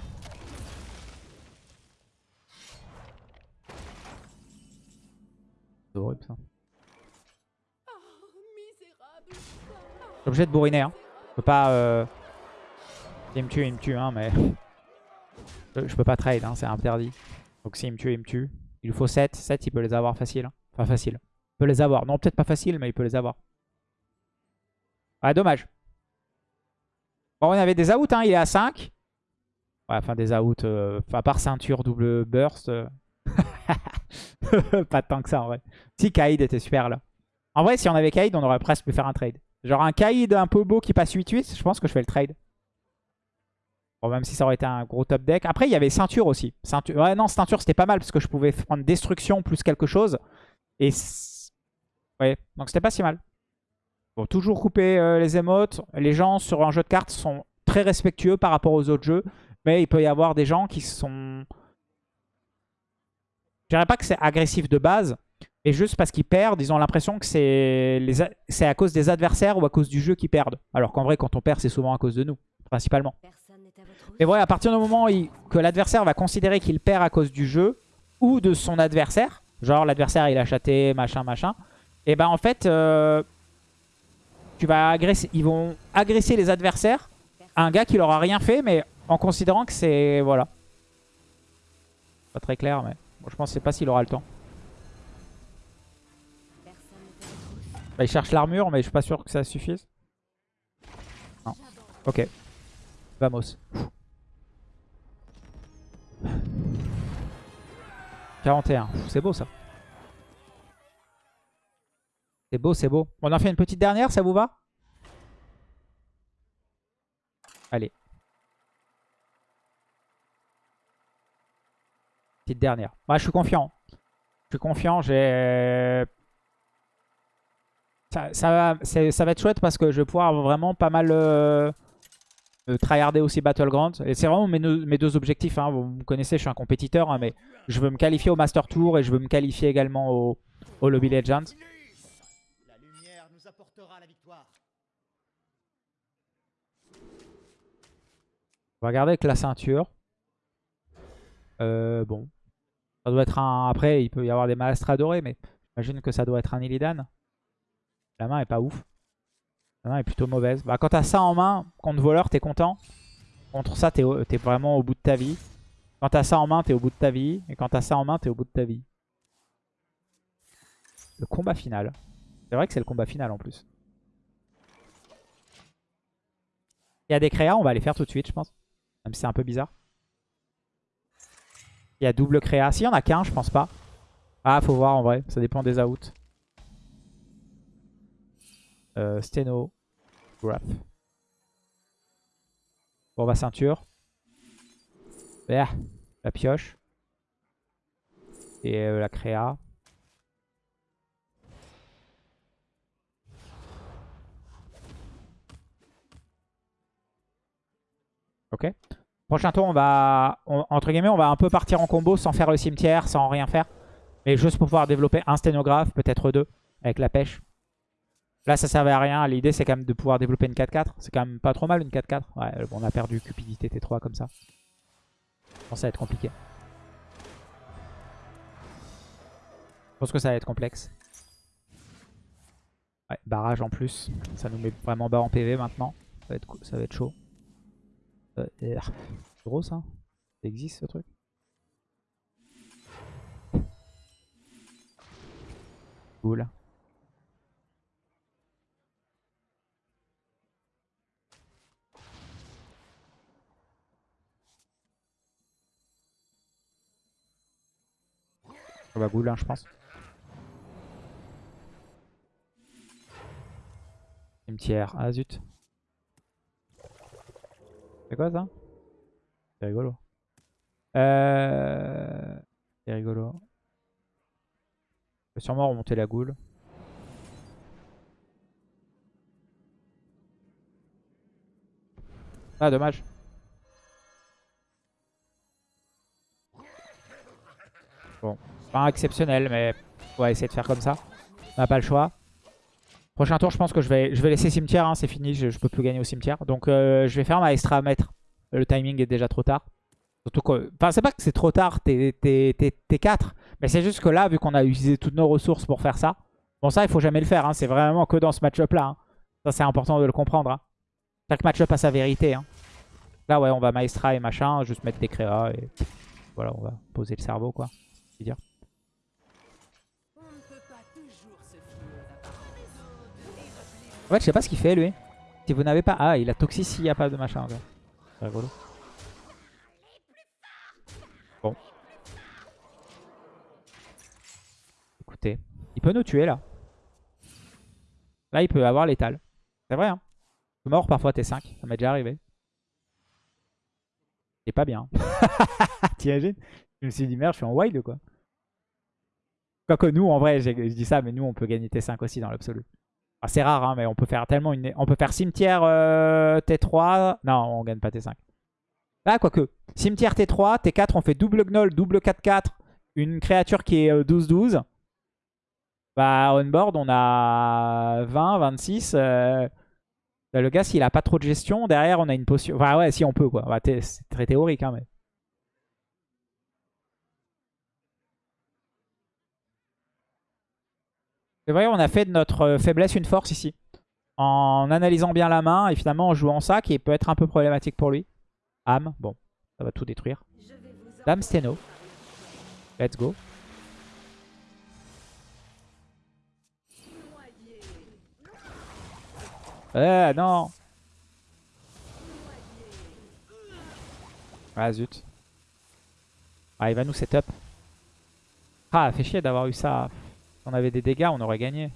Horrible ça. Je suis obligé de bourriner. Hein. Je peux pas... Euh... S'il me tue, il me tue. Hein, mais je peux pas trade. Hein, c'est interdit. Donc s'il me tue, il me tue. Il lui faut 7. 7, il peut les avoir facile. Hein. Enfin, facile. Il peut les avoir. Non, peut-être pas facile, mais il peut les avoir. Ouais, dommage. Bon, on avait des outs. Hein. Il est à 5. Ouais, enfin, des outs. Euh... à part ceinture, double burst. Euh. pas tant que ça, en vrai. Si, Kaïd était super, là. En vrai, si on avait Kaïd, on aurait presque pu faire un trade. Genre un Kaïd un peu beau qui passe 8-8, je pense que je fais le trade. Bon, même si ça aurait été un gros top deck. Après, il y avait ceinture aussi. Ceinture... Ouais, non, ceinture, c'était pas mal parce que je pouvais prendre destruction plus quelque chose. Et ouais, donc c'était pas si mal. Bon, toujours couper euh, les émotes. Les gens sur un jeu de cartes sont très respectueux par rapport aux autres jeux. Mais il peut y avoir des gens qui sont... Je dirais pas que c'est agressif de base. Et juste parce qu'ils perdent, ils ont l'impression que c'est les... à cause des adversaires ou à cause du jeu qu'ils perdent. Alors qu'en vrai, quand on perd, c'est souvent à cause de nous, principalement. Mais ouais, à partir du moment que l'adversaire va considérer qu'il perd à cause du jeu ou de son adversaire, genre l'adversaire il a chaté, machin, machin, et ben en fait, euh, tu vas agresser, ils vont agresser les adversaires à un gars qui leur a rien fait, mais en considérant que c'est... Voilà. Pas très clair, mais je pense c'est pas s'il aura le temps. Bah, il cherche l'armure, mais je suis pas sûr que ça suffise. Non. Ok. Vamos. 41. C'est beau ça. C'est beau, c'est beau. On en fait une petite dernière, ça vous va? Allez. Dernière. Moi, je suis confiant. Je suis confiant. J'ai... Ça, ça, ça va être chouette parce que je vais pouvoir vraiment pas mal... Euh, tryharder aussi Battleground. Et c'est vraiment mes, deux objectifs. Hein. Vous connaissez, je suis un compétiteur, hein, mais je veux me qualifier au Master Tour et je veux me qualifier également au, au Lobby Legends. La lumière nous apportera la victoire. On va regarder avec la ceinture. Euh, bon. Ça doit être un... Après, il peut y avoir des malastres dorés, mais j'imagine que ça doit être un Illidan. La main est pas ouf. La main est plutôt mauvaise. Bah, quand t'as ça en main, contre voleur, t'es content. Contre ça, t'es es vraiment au bout de ta vie. Quand t'as ça en main, t'es au bout de ta vie. Et quand t'as ça en main, t'es au bout de ta vie. Le combat final. C'est vrai que c'est le combat final en plus. Il y a des créas, on va les faire tout de suite, je pense. Même si c'est un peu bizarre. Il y a double créa. S'il y en a qu'un, je pense pas. Ah, faut voir en vrai. Ça dépend des outs. Euh, Steno. Graph. Bon, bah ceinture. La pioche. Et euh, la créa. Ok. Prochain tour, on va, entre guillemets, on va un peu partir en combo sans faire le cimetière, sans rien faire. Mais juste pour pouvoir développer un sténographe, peut-être deux, avec la pêche. Là, ça servait à rien. L'idée, c'est quand même de pouvoir développer une 4-4. C'est quand même pas trop mal une 4-4. Ouais, bon, on a perdu Cupidité T3 comme ça. Je pense que ça va être compliqué. Je pense que ça va être complexe. Ouais, barrage en plus. Ça nous met vraiment bas en PV maintenant. Ça va être, ça va être chaud. C'est gros ça? Ça existe ce truc? Cool. Ça va Goulin, je pense. Cimetière. Ah zut. C'est quoi ça? C'est rigolo. Euh... C'est rigolo. Je vais sûrement remonter la goule. Ah, dommage. Bon, pas exceptionnel, mais on va essayer de faire comme ça. On n'a pas le choix. Prochain tour, je pense que je vais, je vais laisser cimetière. Hein, c'est fini, je, je peux plus gagner au cimetière. Donc euh, je vais faire ma extra mètre. Le timing est déjà trop tard. Surtout que, enfin, c'est pas que c'est trop tard, t'es 4. Mais c'est juste que là, vu qu'on a utilisé toutes nos ressources pour faire ça. Bon, ça, il faut jamais le faire. Hein, c'est vraiment que dans ce match-up là. Hein. Ça, c'est important de le comprendre. Chaque match-up a sa vérité. Là, ouais, on va maestra et machin. Juste mettre des créas et voilà, on va poser le cerveau, quoi. Dire. En fait, je sais pas ce qu'il fait, lui. Si vous n'avez pas... Ah, il a toxic s'il n'y a pas de machin. C'est rigolo. Bon. Écoutez, il peut nous tuer, là. Là, il peut avoir l'étal. C'est vrai, hein. mort, parfois, T5. Ça m'est déjà arrivé. C'est pas bien. T'imagines? Je me suis dit, merde, je suis en wild, quoi. Quoique nous, en vrai, je dis ça, mais nous, on peut gagner T5 aussi dans l'absolu. C'est rare, hein, mais on peut faire tellement une... On peut faire cimetière euh, T3. Non, on gagne pas T5. Ah, quoique. Cimetière T3, T4, on fait double gnoll, double 4-4. Une créature qui est 12-12. Euh, bah, on board, on a 20, 26. Euh, le gars, s'il a pas trop de gestion, derrière, on a une potion. Enfin, ouais, si on peut, quoi. Bah, c'est très théorique, hein, mais... C'est vrai, on a fait de notre euh, faiblesse une force ici. En analysant bien la main et finalement en jouant ça qui peut être un peu problématique pour lui. Âme, bon, ça va tout détruire. Dame Steno. Let's go. Eh non Ah zut. Ah il va nous setup. Ah fait chier d'avoir eu ça on avait des dégâts, on aurait gagné.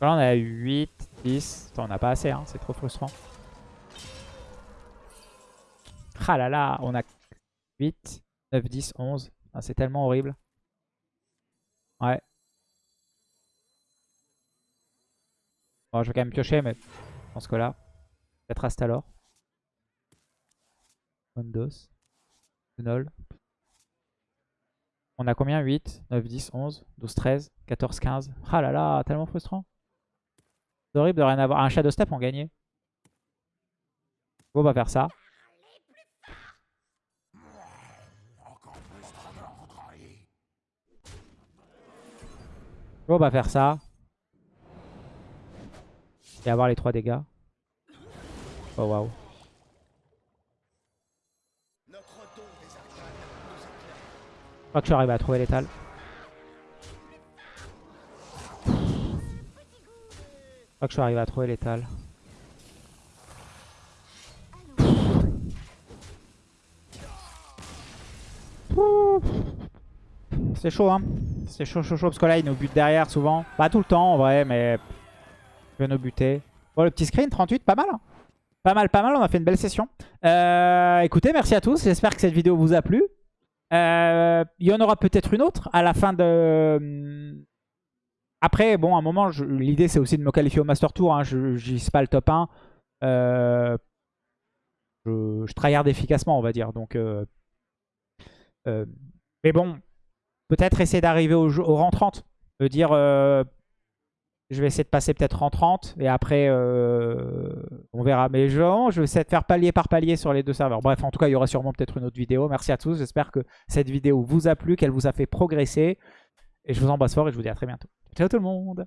Là, on a 8, 10. on n'a pas assez, hein, c'est trop frustrant. Ah là là, on a 8, 9, 10, 11. c'est tellement horrible. Ouais. Bon, je vais quand même piocher, mais je pense que là, peut-être Astalor. Windows. Null. On a combien? 8, 9, 10, 11, 12, 13, 14, 15. Ah là là, tellement frustrant. C'est horrible de rien avoir. Un Shadow Step, on gagnait. on va faire ça. on va faire ça. Et avoir les 3 dégâts. Oh waouh. Crois que je suis arrivé à trouver l'étal. Je crois que je suis arrivé à trouver l'étal. C'est chaud hein. C'est chaud chaud chaud parce que là il nous bute derrière souvent. Pas tout le temps en vrai mais il veut nous buter. Bon le petit screen 38 pas mal hein. Pas mal pas mal on a fait une belle session. Euh, écoutez merci à tous. J'espère que cette vidéo vous a plu. Euh, il y en aura peut-être une autre à la fin de... Hmm, après, bon, à un moment, l'idée c'est aussi de me qualifier au Master Tour. Hein. Je n'y pas le top 1. Euh, je, je tryhard efficacement, on va dire. Donc, euh, mais bon, peut-être essayer d'arriver au, rang 30. De dire, je vais essayer de passer peut-être en 30 et après euh, on verra. Mais je, je vais essayer de faire palier par palier sur les deux serveurs. Bref, en tout cas, il y aura sûrement peut-être une autre vidéo. Merci à tous. J'espère que cette vidéo vous a plu, qu'elle vous a fait progresser. Et je vous embrasse fort et je vous dis à très bientôt. Ciao tout le monde